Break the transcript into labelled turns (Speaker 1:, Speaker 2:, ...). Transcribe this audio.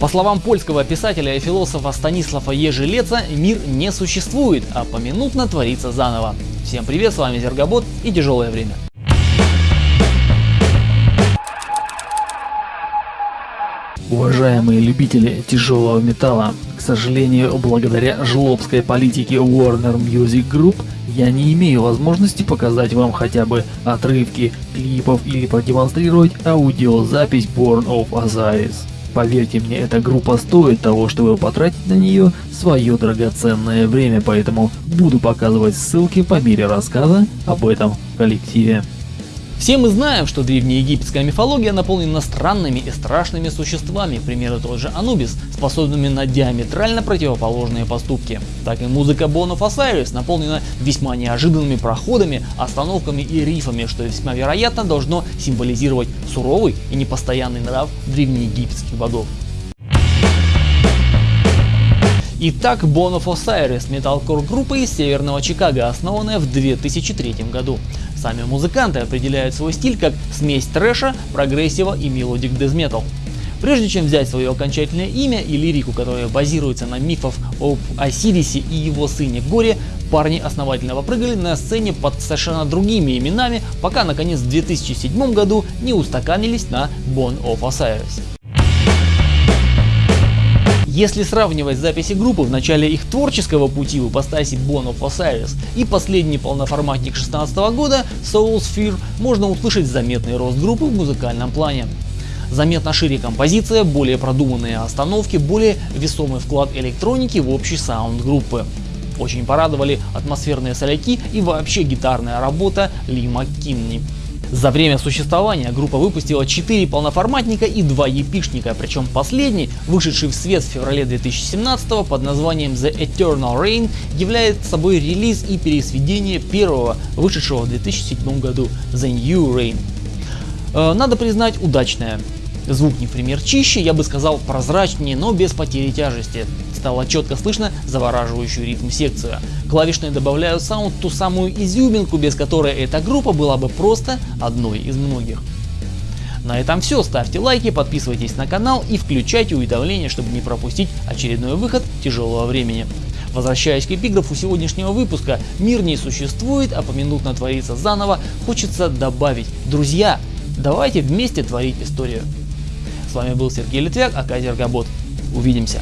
Speaker 1: По словам польского писателя и философа Станислава Ежелеца, мир не существует, а поминутно творится заново. Всем привет, с вами Зергобот и Тяжелое время.
Speaker 2: Уважаемые любители тяжелого металла, к сожалению, благодаря жлобской политике Warner Music Group, я не имею возможности показать вам хотя бы отрывки клипов или продемонстрировать аудиозапись Born of Osiris. Поверьте мне, эта группа стоит того, чтобы потратить на нее свое драгоценное время, поэтому буду показывать ссылки по мере рассказа об этом коллективе.
Speaker 1: Все мы знаем, что древнеегипетская мифология наполнена странными и страшными существами, к примеру тот же Анубис, способными на диаметрально противоположные поступки. Так и музыка of Osiris наполнена весьма неожиданными проходами, остановками и рифами, что весьма вероятно должно символизировать суровый и непостоянный нрав древнеегипетских богов. Итак, Born of Osiris – металкор группа из северного Чикаго, основанная в 2003 году. Сами музыканты определяют свой стиль как смесь трэша, прогрессива и melodic death metal. Прежде чем взять свое окончательное имя и лирику, которая базируется на мифах об Осирисе и его сыне Горе, парни основательно попрыгали на сцене под совершенно другими именами, пока наконец в 2007 году не устаканились на Born of Osiris. Если сравнивать записи группы в начале их творческого пути в ипостаси Bone of Osiris и последний полноформатник 2016 года Soul Sphere, можно услышать заметный рост группы в музыкальном плане. Заметно шире композиция, более продуманные остановки, более весомый вклад электроники в общий саунд группы. Очень порадовали атмосферные соляки и вообще гитарная работа Ли Маккинни. За время существования группа выпустила 4 полноформатника и 2 епишника, причем последний, вышедший в свет в феврале 2017 под названием The Eternal Rain, является собой релиз и пересведение первого, вышедшего в 2007 году The New Rain. Э, надо признать, удачное. Звук не в пример чище, я бы сказал прозрачнее, но без потери тяжести. Стало четко слышно завораживающую ритм секцию. Клавишные добавляют саунд ту самую изюминку, без которой эта группа была бы просто одной из многих. На этом все, ставьте лайки, подписывайтесь на канал и включайте уведомления, чтобы не пропустить очередной выход тяжелого времени. Возвращаясь к эпиграфу сегодняшнего выпуска, мир не существует, а поминутно творится заново, хочется добавить, друзья, давайте вместе творить историю. С вами был Сергей Литвяк, АК Зергобот. Увидимся.